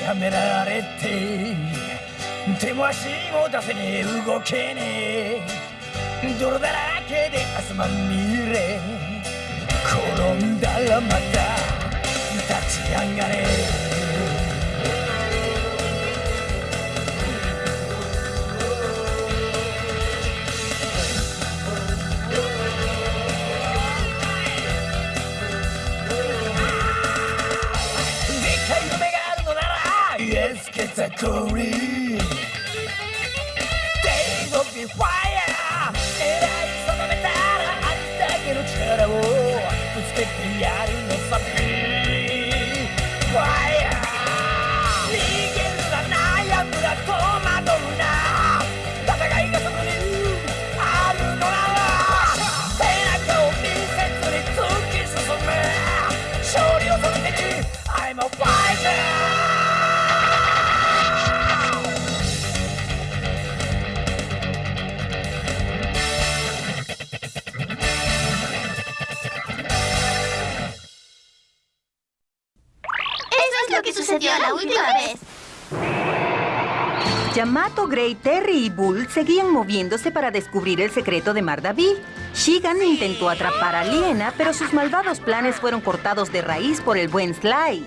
やめられて手も足も出せねえ動けねえ。泥だらけで汗まみれ転んだらまた立ち上がれ。factory. Days of the fire, era insondamentata, a distacchi non c'era, oh, tu specchiari non fire. Que sucedió la última vez. Yamato, Grey, Terry y Bull seguían moviéndose para descubrir el secreto de Mardaví. Shigan intentó atrapar a Liena, pero sus malvados planes fueron cortados de raíz por el buen Sly.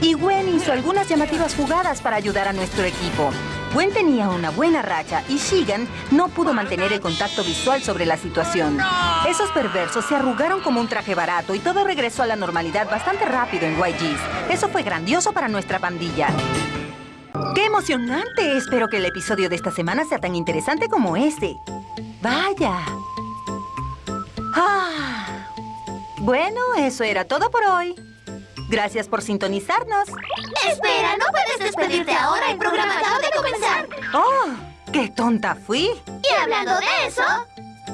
Y Gwen hizo algunas llamativas jugadas para ayudar a nuestro equipo. Gwen tenía una buena racha y Shigan no pudo mantener el contacto visual sobre la situación. Esos perversos se arrugaron como un traje barato y todo regresó a la normalidad bastante rápido en YG's. Eso fue grandioso para nuestra pandilla. ¡Qué emocionante! Espero que el episodio de esta semana sea tan interesante como este. ¡Vaya! Ah. Bueno, eso era todo por hoy. Gracias por sintonizarnos. Espera, no puedes despedirte ahora. El programa acaba de comenzar. ¡Oh! ¡Qué tonta fui! Y hablando de eso,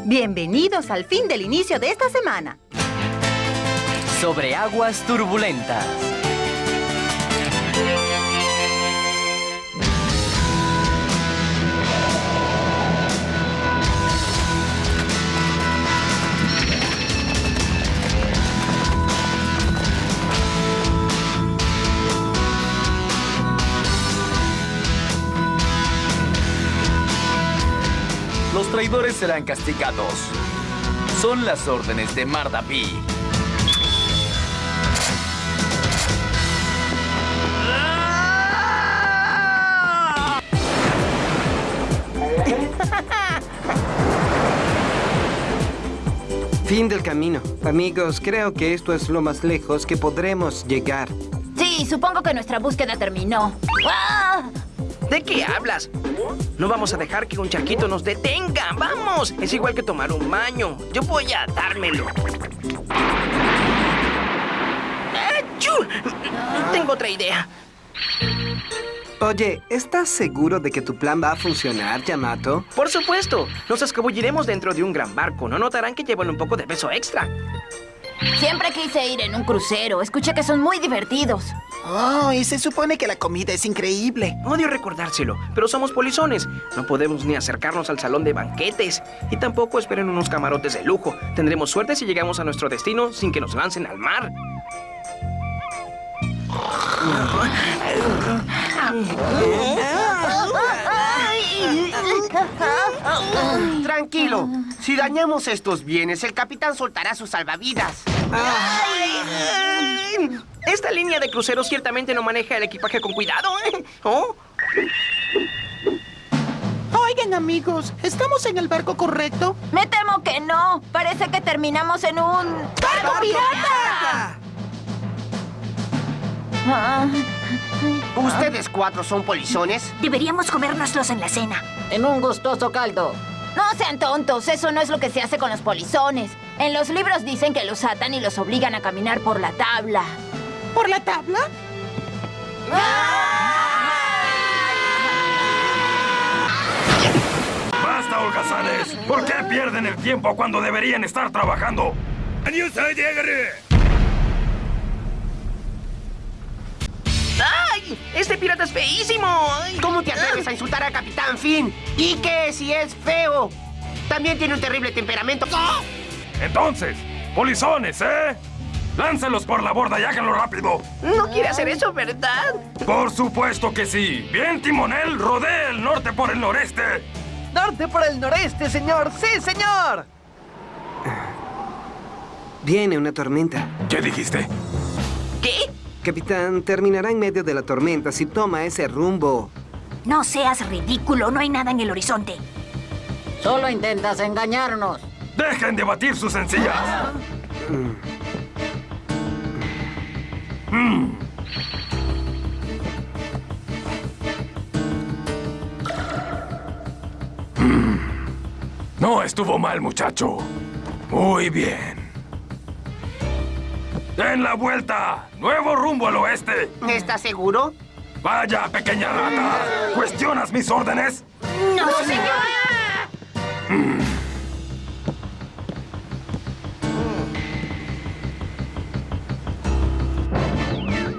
Bienvenidos al fin del inicio de esta semana. Sobre aguas turbulentas. Traidores serán castigados. Son las órdenes de Mardaví. Fin del camino. Amigos, creo que esto es lo más lejos que podremos llegar. sí, supongo que nuestra búsqueda terminó. ¡Ah! ¿De qué hablas? No vamos a dejar que un charquito nos detenga. ¡Vamos! Es igual que tomar un baño. Yo voy a dármelo. ¡Achú! Tengo otra idea. Oye, ¿estás seguro de que tu plan va a funcionar, Yamato? Por supuesto, nos escabulliremos dentro de un gran barco. No notarán que llevan un poco de peso extra. Siempre quise ir en un crucero. Escuché que son muy divertidos. Oh, y se supone que la comida es increíble. Odio recordárselo, pero somos polizones. No podemos ni acercarnos al salón de banquetes. Y tampoco esperen unos camarotes de lujo. Tendremos suerte si llegamos a nuestro destino sin que nos lancen al mar. Tranquilo. Si dañamos estos bienes, el capitán soltará sus salvavidas. Esta línea de cruceros ciertamente no maneja el equipaje con cuidado. ¿eh? ¿Oh? Oigan, amigos, ¿estamos en el barco correcto? Me temo que no. Parece que terminamos en un... ¡Barco pirata! Ah, ¿Ustedes cuatro son polizones? deberíamos comérnoslos en la cena. En un gustoso caldo. No sean tontos, eso no es lo que se hace con los polizones. En los libros dicen que los atan y los obligan a caminar por la tabla. ¿Por la tabla? ¡Basta, holgazanes! ¿Por qué pierden el tiempo cuando deberían estar trabajando? ¡Ay! ¡Este pirata es feísimo! ¡Ay! ¿Cómo te atreves a insultar al capitán Finn? ¿Y qué si es feo? También tiene un terrible temperamento. Entonces, polizones, ¿eh? Lánzalos por la borda y háganlo rápido. No quiere hacer eso, ¿verdad? Por supuesto que sí. Bien, timonel, rodee el norte por el noreste. Norte por el noreste, señor. Sí, señor. Viene una tormenta. ¿Qué dijiste? ¿Qué? Capitán, terminará en medio de la tormenta si toma ese rumbo. No seas ridículo, no hay nada en el horizonte. Solo intentas engañarnos. Dejen de batir sus sencillas. Mm. Mm. No estuvo mal, muchacho. Muy bien. ¡Den la vuelta! ¡Nuevo rumbo al oeste! ¿Estás seguro? ¡Vaya, pequeña rata! ¿Cuestionas mis órdenes? ¡No, señor!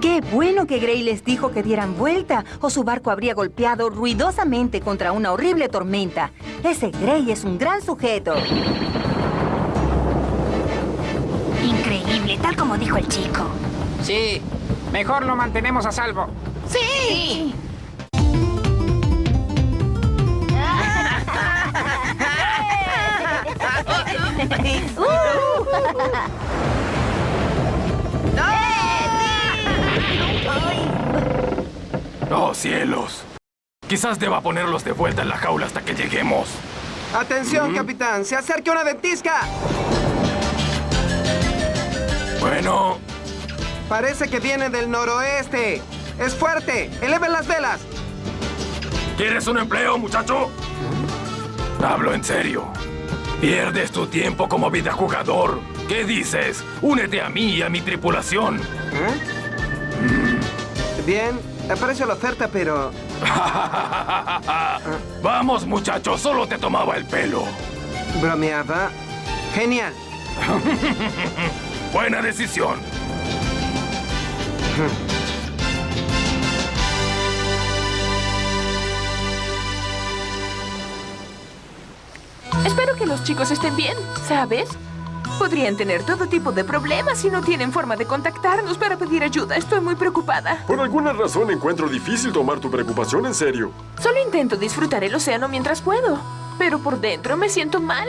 Qué bueno que Gray les dijo que dieran vuelta o su barco habría golpeado ruidosamente contra una horrible tormenta. Ese Gray es un gran sujeto. Tal como dijo el chico. Sí, mejor lo mantenemos a salvo. ¡Sí! ¡Oh, cielos! Quizás deba ponerlos de vuelta en la jaula hasta que lleguemos. ¡Atención, capitán! ¡Se acerca una ventisca! Bueno, Parece que viene del noroeste. ¡Es fuerte! ¡Eleven las velas! ¿quieres un empleo, muchacho? Hablo en serio. Pierdes tu tiempo como vida jugador. ¿Qué dices? Únete a mí y a mi tripulación. ¿Eh? Bien, aprecio la oferta, pero... Vamos, muchacho, solo te tomaba el pelo. Bromeaba. Genial. Buena decisión. Espero que los chicos estén bien, ¿sabes? Podrían tener todo tipo de problemas si no tienen forma de contactarnos para pedir ayuda. Estoy muy preocupada. Por alguna razón encuentro difícil tomar tu preocupación en serio. Solo intento disfrutar el océano mientras puedo. Pero por dentro me siento mal.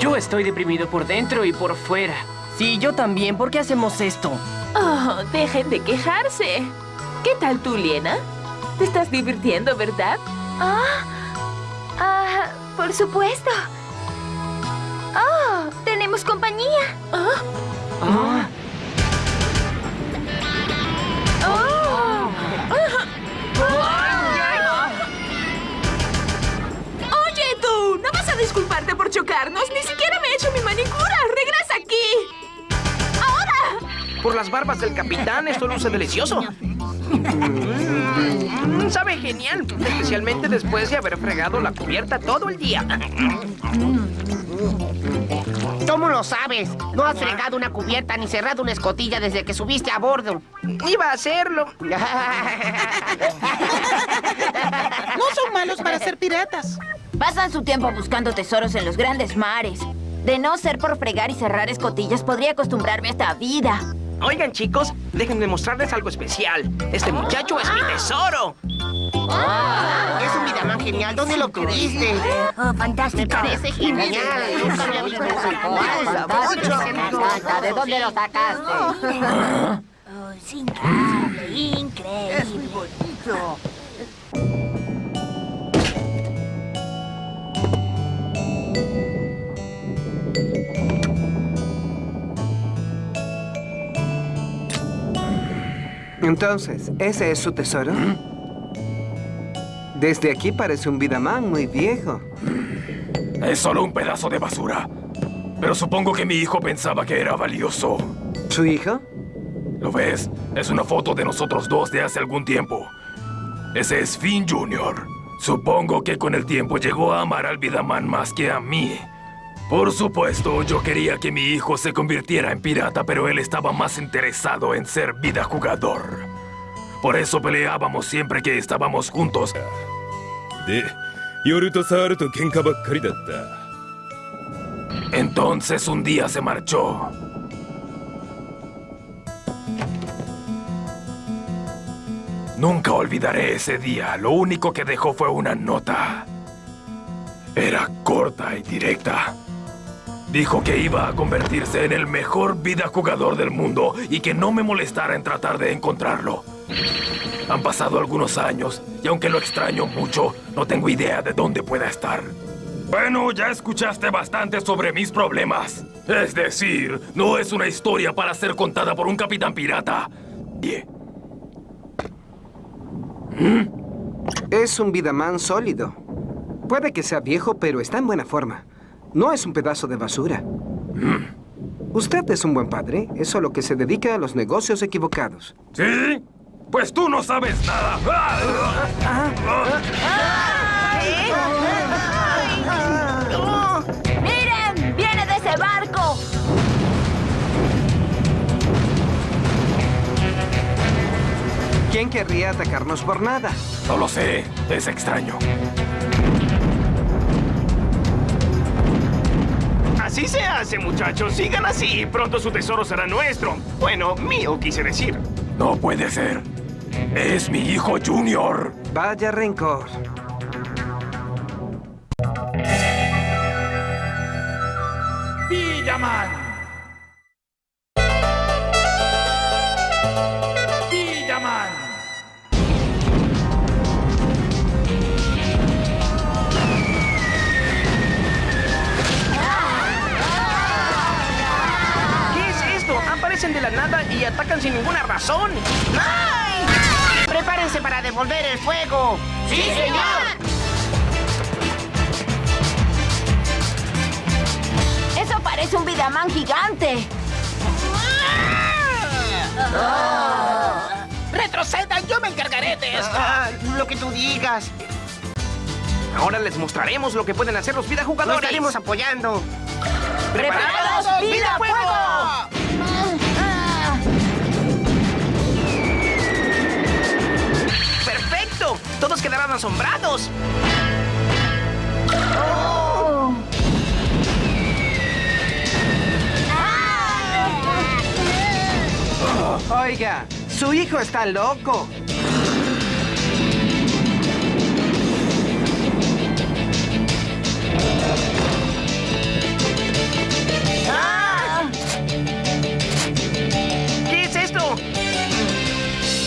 Yo estoy deprimido por dentro y por fuera. Sí, yo también. ¿Por qué hacemos esto? Oh, dejen de quejarse. ¿Qué tal tú, Liena? Te estás divirtiendo, ¿verdad? Ah, ah, por supuesto. Oh, tenemos compañía. Ah. Ah. Oh. Oye, tú, ¿no vas a disculparte por chocarnos? Ni siquiera me he hecho mi manicura. Por las barbas del capitán, esto luce delicioso. Mm, sabe genial, especialmente después de haber fregado la cubierta todo el día. ¿Cómo lo sabes? No has fregado una cubierta ni cerrado una escotilla desde que subiste a bordo. Iba a hacerlo. No son malos para ser piratas. Pasan su tiempo buscando tesoros en los grandes mares. De no ser por fregar y cerrar escotillas, podría acostumbrarme a esta vida. Oigan, chicos, déjenme mostrarles algo especial. Este muchacho es mi tesoro. Es un vidamán genial. ¿Dónde lo obtuviste? Oh, fantástico. Me parece genial. Nunca había visto. ¿De dónde lo sacaste? Oh, es increíble, increíble. Es muy bonito. Entonces, ¿ese es su tesoro? Desde aquí parece un Vidamán muy viejo. Es solo un pedazo de basura. Pero supongo que mi hijo pensaba que era valioso. ¿Su hijo? ¿Lo ves? Es una foto de nosotros dos de hace algún tiempo. Ese es Finn Jr. Supongo que con el tiempo llegó a amar al Vidaman más que a mí. Por supuesto, yo quería que mi hijo se convirtiera en pirata, pero él estaba más interesado en ser vida jugador. Por eso peleábamos siempre que estábamos juntos. Entonces un día se marchó. Nunca olvidaré ese día. Lo único que dejó fue una nota. Era corta y directa. Dijo que iba a convertirse en el mejor vida jugador del mundo y que no me molestara en tratar de encontrarlo. Han pasado algunos años y aunque lo extraño mucho, no tengo idea de dónde pueda estar. Bueno, ya escuchaste bastante sobre mis problemas. Es decir, no es una historia para ser contada por un capitán pirata. Es un Vidaman sólido. Puede que sea viejo, pero está en buena forma. No es un pedazo de basura. Usted es un buen padre, es solo que se dedica a los negocios equivocados. ¿Sí? Pues tú no sabes nada. ¡Miren! ¡Viene de ese barco! ¿Quién querría atacarnos por nada? No lo sé. Es extraño. Así se hace, muchachos. Sigan así y pronto su tesoro será nuestro. Bueno, mío, quise decir. No puede ser. Es mi hijo Junior. Vaya rencor. Villaman. Villaman. ¡Prepárense para devolver el fuego! ¡Sí, señor! Eso parece un Vidaman gigante. ¡Retrocedan! ¡Yo me encargaré de esto! Ah, lo que tú digas. Ahora les mostraremos lo que pueden hacer los Lo vidajugadores. estaremos apoyando. ¡Preparados! ¡Vida fuego! Asombrados. Oiga, su hijo está loco. ¿Qué es esto?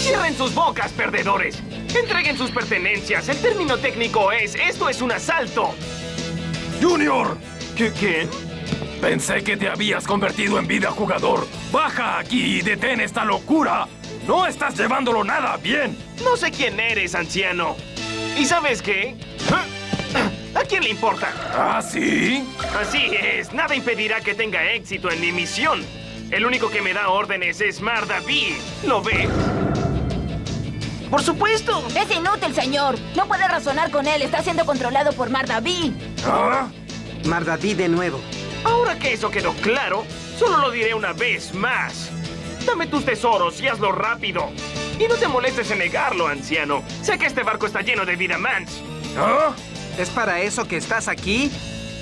Cierren sus bocas, perdedores. Entreguen sus pertenencias. El término técnico es, esto es un asalto. ¡Junior! ¿Qué? ¿Qué? Pensé que te habías convertido en vida jugador. Baja aquí y detén esta locura. No estás llevándolo nada bien. No sé quién eres, anciano. ¿Y sabes qué? ¿A quién le importa? ¿Ah, sí? Así es, nada impedirá que tenga éxito en mi misión. El único que me da órdenes es Mardaví. ¿Lo ves? ¡Por supuesto! Es inútil, señor. No puede razonar con él. Está siendo controlado por Mardaví. ¿Ah? Mardaví de nuevo. Ahora que eso quedó claro, solo lo diré una vez más. Dame tus tesoros y hazlo rápido. Y no te molestes en negarlo, anciano. Sé que este barco está lleno de Vidamans. ¿Ah? ¿Es para eso que estás aquí?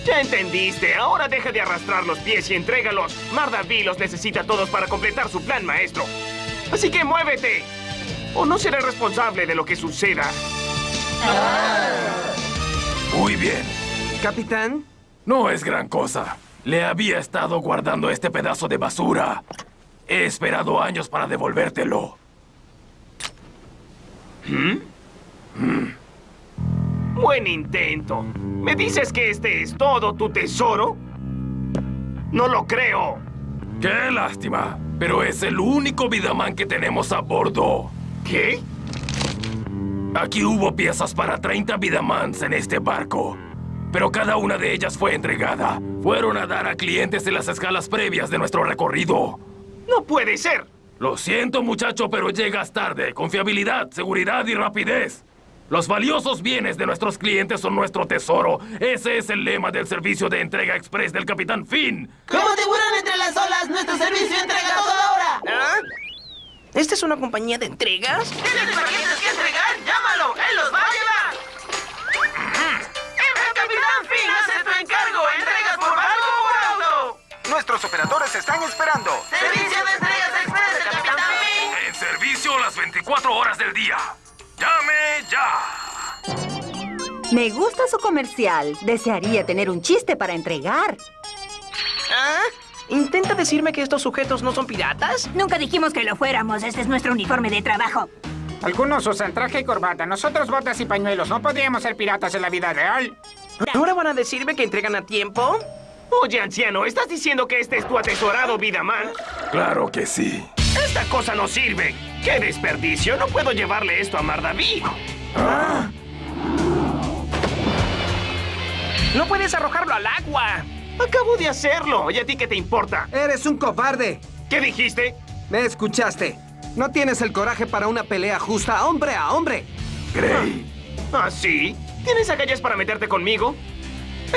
Ya entendiste. Ahora deja de arrastrar los pies y entrégalos. Mardaví los necesita a todos para completar su plan, maestro. Así que muévete. O no seré responsable de lo que suceda. Muy bien. Capitán, No es gran cosa. Le había estado guardando este pedazo de basura. He esperado años para devolvértelo. Buen intento. ¿Me dices que este es todo tu tesoro? No lo creo. ¡Qué lástima! Pero es el único Vidaman que tenemos a bordo. ¿Qué? Aquí hubo piezas para 30 Vidamans en este barco. Pero cada una de ellas fue entregada. Fueron a dar a clientes en las escalas previas de nuestro recorrido. No puede ser. Lo siento, muchacho, pero llegas tarde. Confiabilidad, seguridad y rapidez. Los valiosos bienes de nuestros clientes son nuestro tesoro. Ese es el lema del servicio de entrega express del Capitán Finn. Como tiburón entre las olas, nuestro servicio entrega toda hora. ¿Ah? ¿Esta es una compañía de entregas? ¿Tienes paquetes que entregar? ¡Llámalo! ¡Él los va a llevar! ¡El Capitán Finn hace tu encargo! ¿Entregas por barco o por auto? Nuestros operadores están esperando. ¡Servicio de entregas express del Capitán Finn! En servicio, las 24 horas del día. ¡Llame ya! Me gusta su comercial. Desearía tener un chiste para entregar. ¿Ah? ¿Intenta decirme que estos sujetos no son piratas? Nunca dijimos que lo fuéramos. Este es nuestro uniforme de trabajo. Algunos usan traje y corbata, nosotros botas y pañuelos. No podríamos ser piratas en la vida real. ¿Ahora van a decirme que entregan a tiempo? Oye, anciano, ¿estás diciendo que este es tu atesorado Vidaman? Claro que sí. Esta cosa no sirve. ¡Qué desperdicio! No puedo llevarle esto a Mardaví. Ah. ¡No puedes arrojarlo al agua! Acabo de hacerlo. ¿Y a ti qué te importa? ¡Eres un cobarde! ¿Qué dijiste? Me escuchaste. No tienes el coraje para una pelea justa hombre a hombre. Gray. ¿Ah, sí? ¿Tienes agallas para meterte conmigo?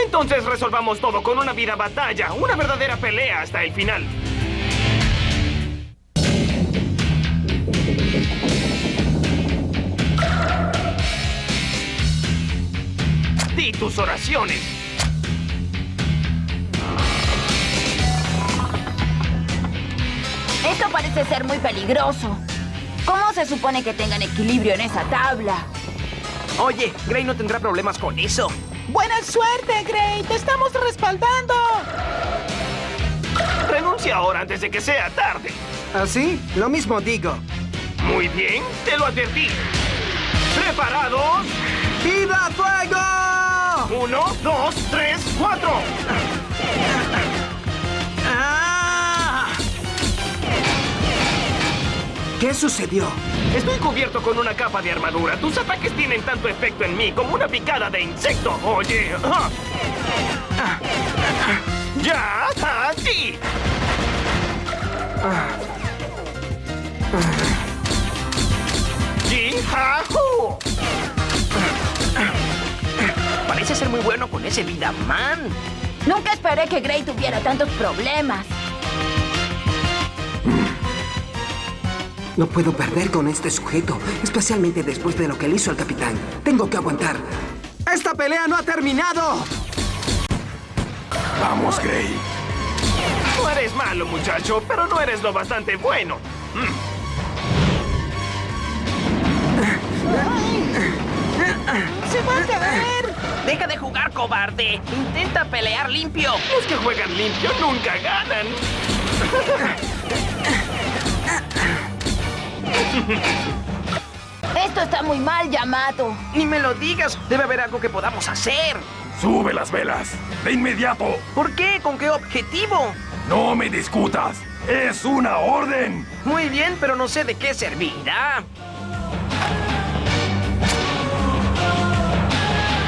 Entonces resolvamos todo con una vida batalla, una verdadera pelea hasta el final. Di tus oraciones. Parece ser muy peligroso. ¿Cómo se supone que tengan equilibrio en esa tabla? Oye, Gray no tendrá problemas con eso. ¡Buena suerte, Gray! ¡Te estamos respaldando! Renuncia ahora antes de que sea tarde. ¿Así? Lo mismo digo. Muy bien, te lo advertí. ¿Preparados? ¡Viva fuego! Uno, dos, tres, cuatro. ¿Qué sucedió? Estoy cubierto con una capa de armadura. Tus ataques tienen tanto efecto en mí como una picada de insecto. Oye. ah. ¡Ya! ¡A ti! ¡Ji-ha-hu! Parece ser muy bueno con ese Vidaman. Nunca esperé que Gray tuviera tantos problemas. No puedo perder con este sujeto, especialmente después de lo que le hizo al capitán. Tengo que aguantar. ¡Esta pelea no ha terminado! Vamos, Gray. No eres malo, muchacho, pero no eres lo bastante bueno. ¡Se va a caer! ¡Deja de jugar, cobarde! ¡Intenta pelear limpio! Los que juegan limpio nunca ganan. Esto está muy mal, Yamato. Ni me lo digas. Debe haber algo que podamos hacer. Sube las velas. De inmediato. ¿Por qué? ¿Con qué objetivo? No me discutas. Es una orden. Muy bien, pero no sé de qué servirá.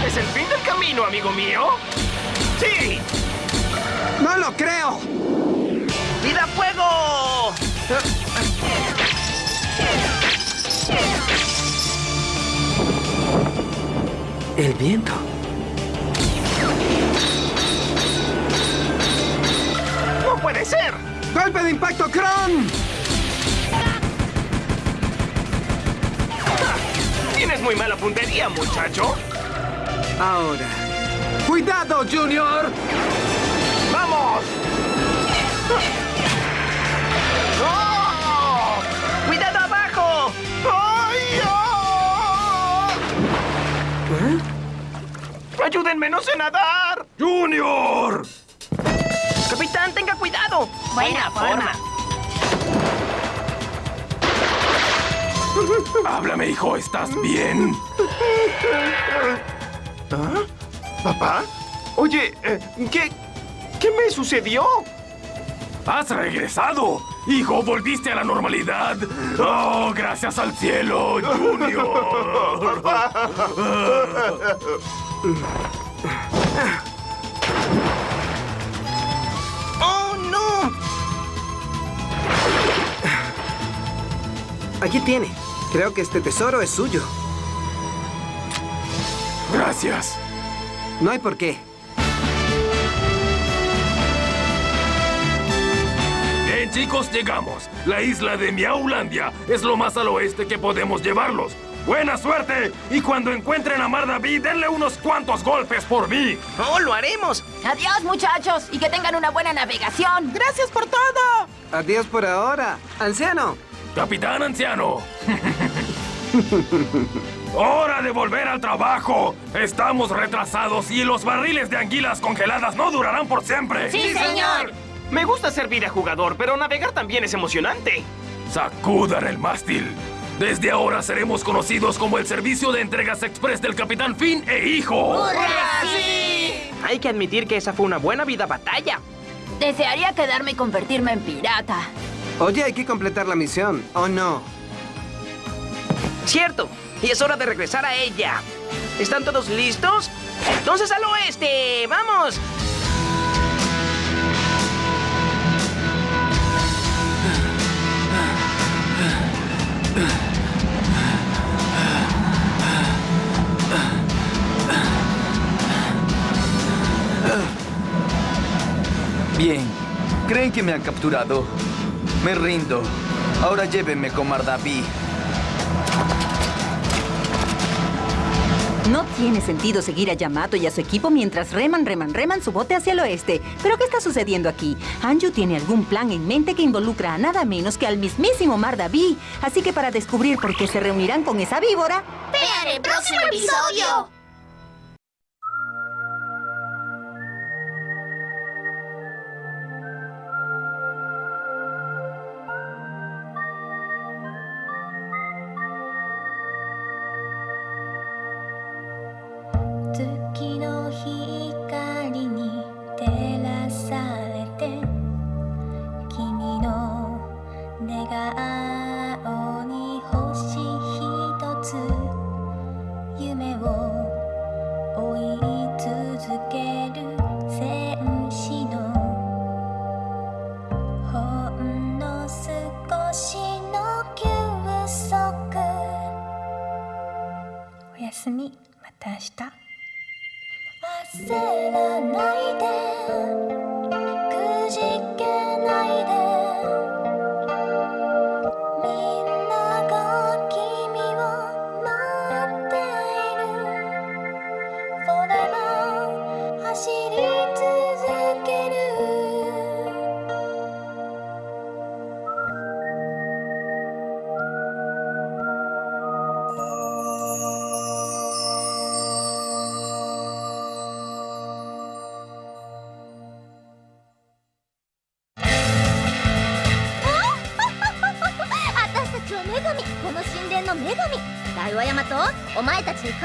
¿Es el fin del camino, amigo mío? ¡Sí! ¡No lo creo! El viento. ¡No puede ser! ¡Golpe de impacto, Kron! Tienes muy mala puntería, muchacho. Ahora. ¡Cuidado, Junior! ¡Vamos! ¡Ayúdenme, no sé nadar! ¡Junior! Capitán, tenga cuidado. Buena forma. Háblame, hijo, ¿estás bien? ¿Ah? ¿Papá? Oye, eh, ¿qué, ¿qué me sucedió? ¡Has regresado! ¡Hijo, volviste a la normalidad! ¡Oh, gracias al cielo, Junior! ¡Oh, no! Aquí tiene. Creo que este tesoro es suyo. Gracias. No hay por qué. Bien, chicos, llegamos. La isla de Miaulandia es lo más al oeste que podemos llevarlos. ¡Buena suerte! Y cuando encuentren a Mar David, denle unos cuantos golpes por mí. ¡Oh, lo haremos! Adiós, muchachos, y que tengan una buena navegación. ¡Gracias por todo! Adiós por ahora. Anciano, Capitán Anciano. ¡Hora de volver al trabajo! Estamos retrasados y los barriles de anguilas congeladas no durarán por siempre. Me gusta servir a jugador, pero navegar también es emocionante. Sacudan el mástil. Desde ahora seremos conocidos como el servicio de entregas express del Capitán Finn e hijo. Hay que admitir que esa fue una buena vida batalla. Desearía quedarme y convertirme en pirata. Oye, hay que completar la misión, ¿o no? Cierto. Y es hora de regresar a ella. ¿Están todos listos? Entonces al oeste. ¡Vamos! Bien. ¿Creen que me han capturado? Me rindo. Ahora llévenme con Mardaví. No tiene sentido seguir a Yamato y a su equipo mientras reman, reman, reman su bote hacia el oeste. ¿Pero qué está sucediendo aquí? Anju tiene algún plan en mente que involucra a nada menos que al mismísimo Mardaví. Así que para descubrir por qué se reunirán con esa víbora... ¡Vean el próximo episodio! 내가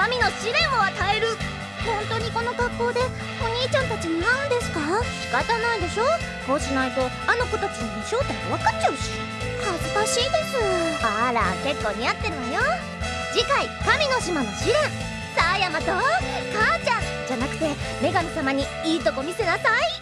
神の試練を与える。本当にこの格好でお兄ちゃんたちに会うんですか？仕方ないでしょ。こうしないとあの子たちに正体分かっちゃうし。恥ずかしいです。あら結構似合ってるわよ。次回「神の島の試練」さあやと母ちゃん。じゃなくて女神様にいいとこ見せなさい。